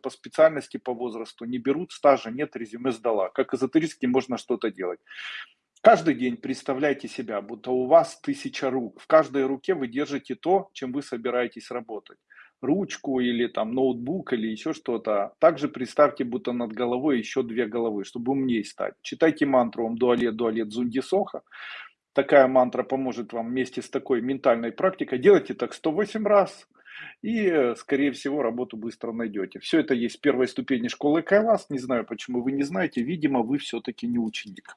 по специальности, по возрасту, не берут стажа, нет, резюме сдала. Как эзотерически можно что-то делать. Каждый день представляйте себя, будто у вас тысяча рук. В каждой руке вы держите то, чем вы собираетесь работать. Ручку или там ноутбук или еще что-то. Также представьте, будто над головой еще две головы, чтобы умнее стать. Читайте мантру «Ом дуалет дуалет зунди соха». Такая мантра поможет вам вместе с такой ментальной практикой. Делайте так 108 раз и, скорее всего, работу быстро найдете. Все это есть в первой ступени школы Кайлас. Не знаю, почему вы не знаете. Видимо, вы все-таки не ученик.